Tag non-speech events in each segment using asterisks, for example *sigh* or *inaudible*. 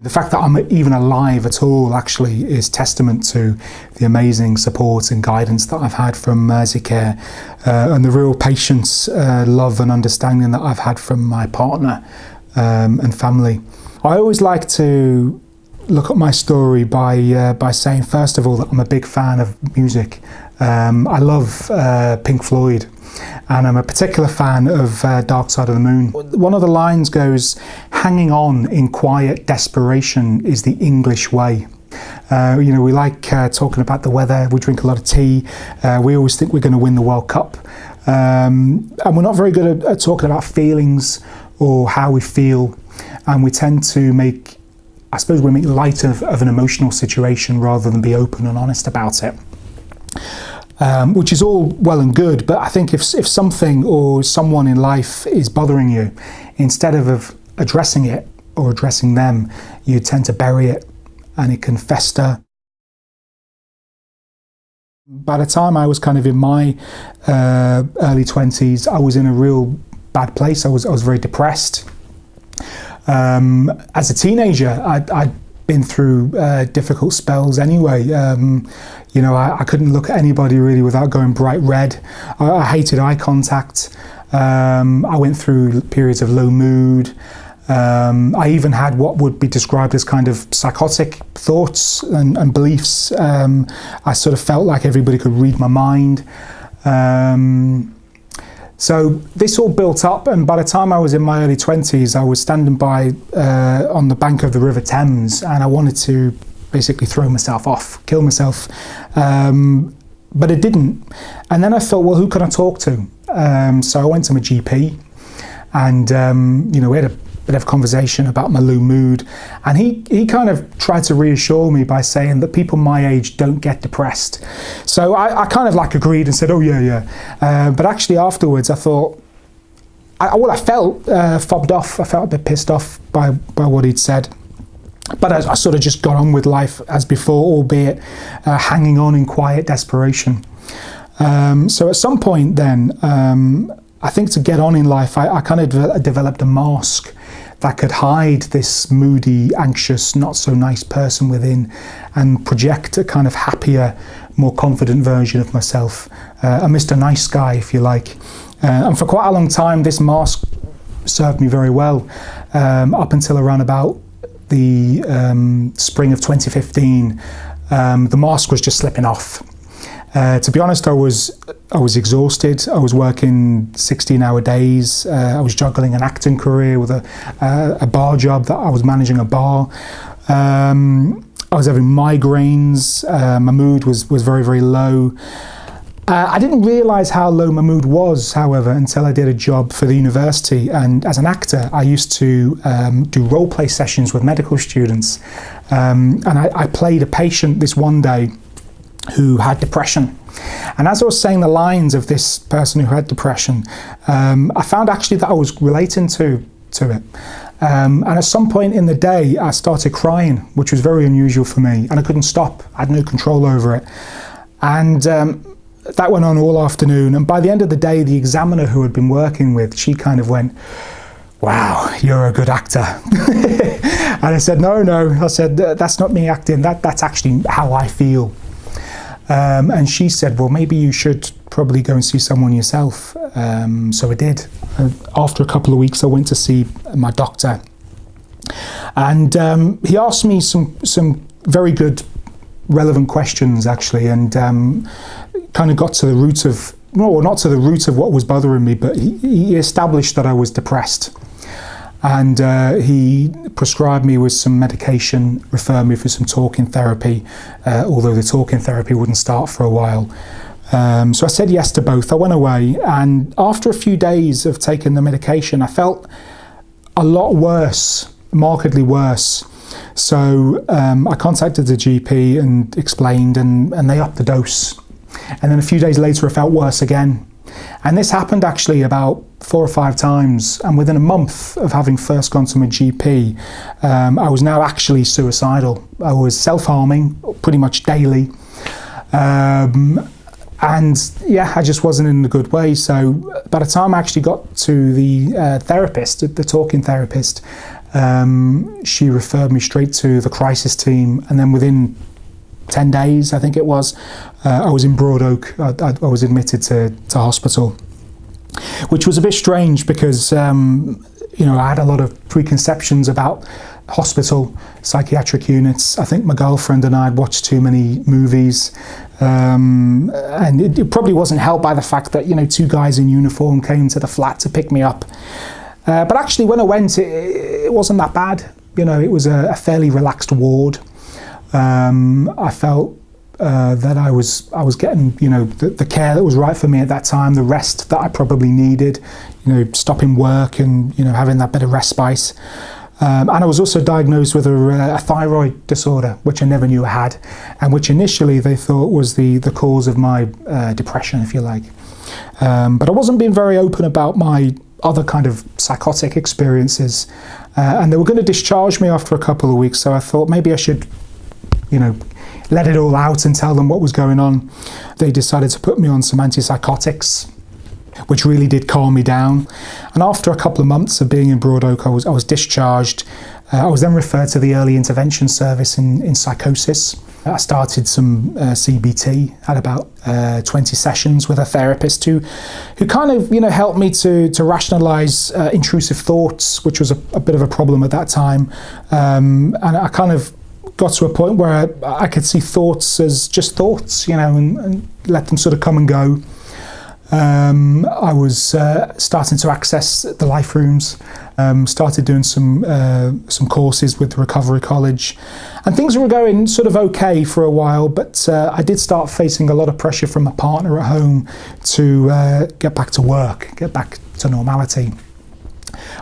The fact that I'm even alive at all actually is testament to the amazing support and guidance that I've had from Merseycare uh, and the real patience, uh, love and understanding that I've had from my partner um, and family. I always like to look at my story by uh, by saying first of all that I'm a big fan of music. Um, I love uh, Pink Floyd and I'm a particular fan of uh, Dark Side of the Moon. One of the lines goes, hanging on in quiet desperation is the English way. Uh, you know, we like uh, talking about the weather, we drink a lot of tea, uh, we always think we're going to win the World Cup. Um, and we're not very good at, at talking about feelings or how we feel, and we tend to make I suppose we make light of, of an emotional situation rather than be open and honest about it um, which is all well and good. But I think if, if something or someone in life is bothering you, instead of, of addressing it or addressing them, you tend to bury it and it can fester. By the time I was kind of in my uh, early 20s, I was in a real bad place. I was, I was very depressed. Um, as a teenager, I, I been through uh, difficult spells anyway. Um, you know, I, I, couldn't look at anybody really without going bright red. I, I hated eye contact. Um, I went through periods of low mood. Um, I even had what would be described as kind of psychotic thoughts and, and beliefs. Um, I sort of felt like everybody could read my mind. Um, so this all built up, and by the time I was in my early 20s, I was standing by uh, on the bank of the River Thames, and I wanted to basically throw myself off, kill myself. Um, but it didn't. And then I thought, well, who can I talk to? Um, so I went to my GP, and um, you know, we had a bit of conversation about my low mood. And he, he kind of tried to reassure me by saying that people my age don't get depressed. So I, I kind of like agreed and said, oh yeah, yeah. Uh, but actually afterwards I thought, I, well, I felt uh, fobbed off. I felt a bit pissed off by, by what he'd said. But I, I sort of just got on with life as before, albeit uh, hanging on in quiet desperation. Um, so at some point then, um, I think to get on in life, I, I kind of de developed a mask that could hide this moody, anxious, not so nice person within and project a kind of happier, more confident version of myself, uh, a Mr. Nice Guy, if you like. Uh, and for quite a long time, this mask served me very well um, up until around about the um, spring of 2015. Um, the mask was just slipping off. Uh, to be honest, I was I was exhausted. I was working 16-hour days. Uh, I was juggling an acting career with a, uh, a bar job that I was managing a bar. Um, I was having migraines. Uh, my mood was was very very low. Uh, I didn't realise how low my mood was, however, until I did a job for the university. And as an actor, I used to um, do role play sessions with medical students. Um, and I, I played a patient this one day who had depression. And as I was saying the lines of this person who had depression, um, I found actually that I was relating to, to it. Um, and at some point in the day, I started crying, which was very unusual for me, and I couldn't stop. I had no control over it. And um, that went on all afternoon. And by the end of the day, the examiner who had been working with, she kind of went, wow, you're a good actor. *laughs* and I said, no, no. I said, that's not me acting. That, that's actually how I feel. Um, and she said, well, maybe you should probably go and see someone yourself. Um, so I did. After a couple of weeks, I went to see my doctor. And um, he asked me some, some very good, relevant questions, actually, and um, kind of got to the root of, no, not to the root of what was bothering me, but he, he established that I was depressed and uh, he prescribed me with some medication, referred me for some talking therapy, uh, although the talking therapy wouldn't start for a while. Um, so I said yes to both. I went away, and after a few days of taking the medication, I felt a lot worse, markedly worse. So um, I contacted the GP and explained, and, and they upped the dose. And then a few days later, I felt worse again. And this happened actually about four or five times. And within a month of having first gone to my GP, um, I was now actually suicidal. I was self harming pretty much daily. Um, and yeah, I just wasn't in a good way. So by the time I actually got to the uh, therapist, the talking therapist, um, she referred me straight to the crisis team, and then within 10 days, I think it was, uh, I was in Broadoak. I, I, I, was admitted to, to hospital, which was a bit strange because, um, you know, I had a lot of preconceptions about hospital psychiatric units. I think my girlfriend and I had watched too many movies, um, and it, it, probably wasn't helped by the fact that, you know, two guys in uniform came to the flat to pick me up. Uh, but actually, when I went, it, it, wasn't that bad. You know, it was a, a fairly relaxed ward. Um, I felt uh, that I was I was getting you know the, the, care that was right for me at that time, the rest that I probably needed, you know, stopping work and you know having that bit of respite. Um, and I was also diagnosed with a, a, thyroid disorder, which I never knew I had, and which initially they thought was the the cause of my uh, depression, if you like. Um, but I wasn't being very open about my other kind of psychotic experiences, uh, and they were going to discharge me after a couple of weeks. So I thought maybe I should you know, let it all out and tell them what was going on. They decided to put me on some antipsychotics, which really did calm me down. And after a couple of months of being in Broadoak, I was, I was discharged. Uh, I was then referred to the early intervention service in, in psychosis. I started some uh, CBT, had about uh, 20 sessions with a therapist who, who kind of, you know, helped me to, to rationalize uh, intrusive thoughts, which was a, a, bit of a problem at that time. Um, and I kind of got to a point where I, I could see thoughts as just thoughts, you know, and, and let them sort of come and go. Um, I was uh, starting to access the life rooms, um, started doing some uh, some courses with the Recovery College, and things were going sort of okay for a while. But uh, I did start facing a lot of pressure from my partner at home to uh, get back to work, get back to normality.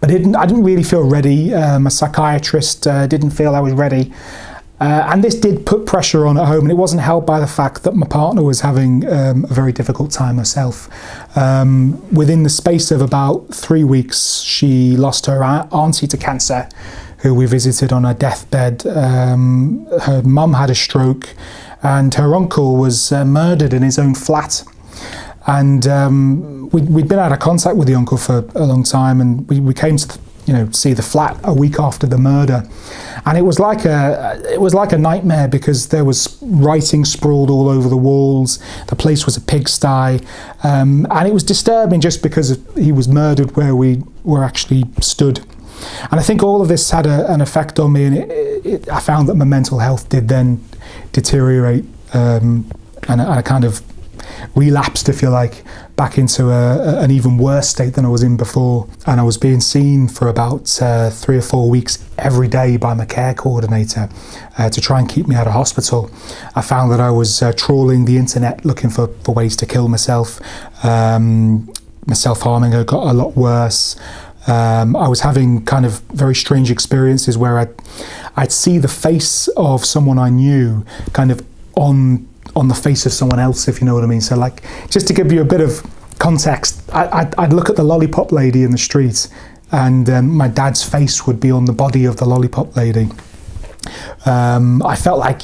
But I didn't, I didn't really feel ready. Um, psychiatrist uh, didn't feel I was ready. Uh, and this did put pressure on at home, and it wasn't helped by the fact that my partner was having um, a very difficult time herself. Um, within the space of about three weeks, she lost her auntie to cancer, who we visited on her deathbed. Um, her mum had a stroke, and her uncle was uh, murdered in his own flat. And um, we, had been out of contact with the uncle for a long time, and we, we came to you know see the flat a week after the murder and it was like a it was like a nightmare because there was writing sprawled all over the walls. The place was a pigsty, um, and it was disturbing just because he was murdered where we were actually stood. And I think all of this had a, an effect on me, and it, it, I found that my mental health did then deteriorate, um, and, I, I kind of relapsed, if you like, back into a, an even worse state than I was in before. And I was being seen for about uh, three or four weeks every day by my care coordinator uh, to try and keep me out of hospital. I found that I was uh, trawling the internet looking for, for ways to kill myself. Um, my self harming had got a lot worse. Um, I was having kind of very strange experiences where I'd, I'd see the face of someone I knew kind of on on the face of someone else, if you know what I mean. So, like, just to give you a bit of context, I, would I'd look at the lollipop lady in the street, and um, my dad's face would be on the body of the lollipop lady. Um, I felt like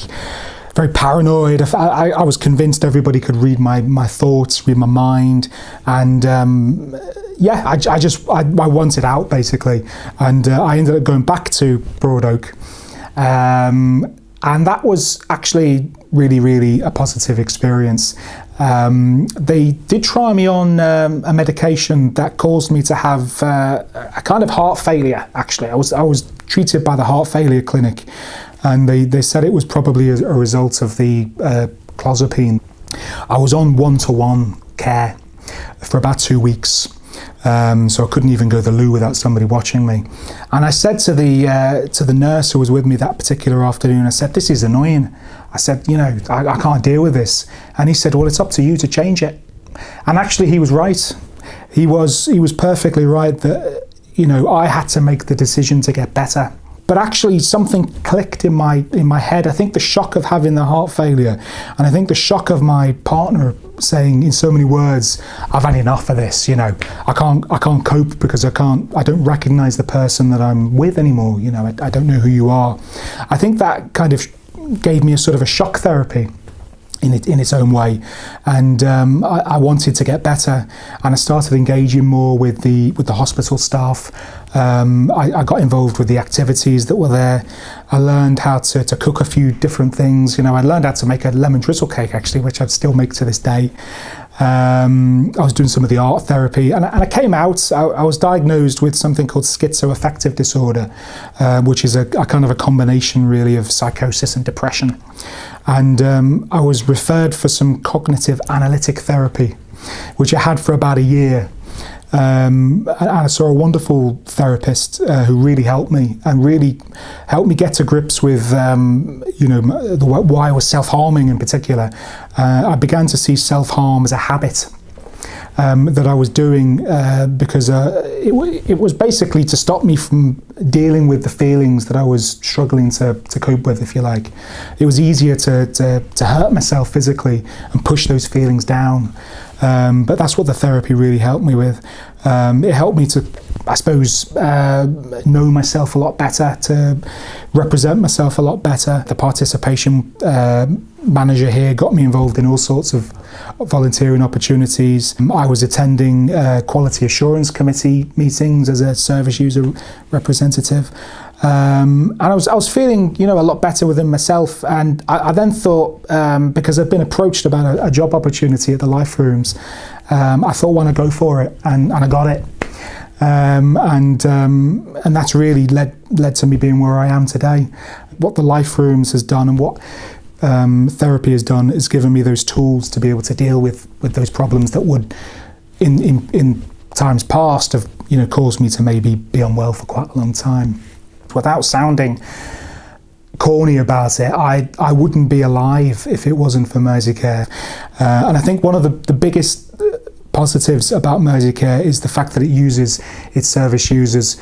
very paranoid. I, I, was convinced everybody could read my, my thoughts, read my mind, and um, yeah, I, I just I, I, wanted out basically, and uh, I ended up going back to Broadoak. Um, and that was actually really, really a positive experience. Um, they did try me on um, a medication that caused me to have uh, a kind of heart failure. Actually, I was I was treated by the heart failure clinic, and they, they said it was probably a, a result of the uh, clozapine. I was on one to one care for about two weeks. Um, so I couldn't even go to the loo without somebody watching me. And I said to the uh, to the nurse who was with me that particular afternoon, I said, "This is annoying." I said, "You know, I, I can't deal with this." And he said, "Well, it's up to you to change it." And actually, he was right. He was he was perfectly right that you know I had to make the decision to get better but actually something clicked in my in my head. I think the shock of having the heart failure, and I think the shock of my partner saying in so many words, "I've had enough of this." You know, I can't I can't cope because I can't I don't recognise the person that I'm with anymore. You know, I, I don't know who you are. I think that kind of gave me a sort of a shock therapy. in, it, in its own way. And um, I, I, wanted to get better, and I started engaging more with the with the hospital staff. Um, I, I, got involved with the activities that were there. I learned how to, to cook a few different things. You know, I learned how to make a lemon drizzle cake actually, which I still make to this day. Um, I was doing some of the art therapy, and, and I came out. I, I, was diagnosed with something called schizoaffective disorder, uh, which is a, a, kind of a combination, really, of psychosis and depression. And um, I was referred for some cognitive analytic therapy, which I had for about a year. Um, and I saw a wonderful therapist uh, who really helped me and really helped me get to grips with, um, you know, the, why I was self-harming in particular. Uh, I began to see self-harm as a habit um, that I was doing uh, because uh, it, it, was basically to stop me from dealing with the feelings that I was struggling to, to cope with, if you like. It was easier to, to, to hurt myself physically and push those feelings down. Um, but that's what the therapy really helped me with. Um, it helped me to, I suppose, uh, know myself a lot better, to represent myself a lot better. The participation uh, manager here got me involved in all sorts of volunteering opportunities. Um, I was attending uh, quality assurance committee meetings as a service user representative. Um, and I was, I was feeling, you know, a lot better within myself. And I, I then thought, um, because I've been approached about a, a, job opportunity at the Life Rooms, um, I thought, why not go for it? And, and I got it. Um, and um, and that's really led led to me being where I am today. What the Life Rooms has done and what um, therapy has done is given me those tools to be able to deal with with those problems that would, in in, in times past, have you know caused me to maybe be unwell for quite a long time without sounding corny about it, I, I wouldn't be alive if it wasn't for Merseycare. Uh, and I think one of the, the biggest uh, positives about Merseycare is the fact that it uses its service users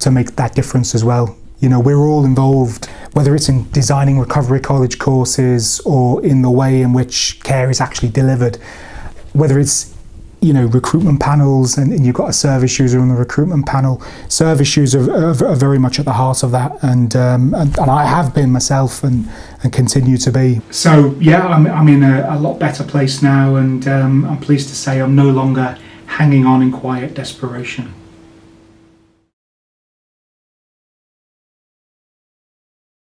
to make that difference as well. You know, we're all involved, whether it's in designing recovery college courses or in the way in which care is actually delivered, whether it's you know recruitment panels and, and, you've got a service user on the recruitment panel. Service users are, are, very much at the heart of that and, um, and, and I have been myself and and continue to be. So yeah I'm, I'm in a, a lot better place now and um, I'm pleased to say I'm no longer hanging on in quiet desperation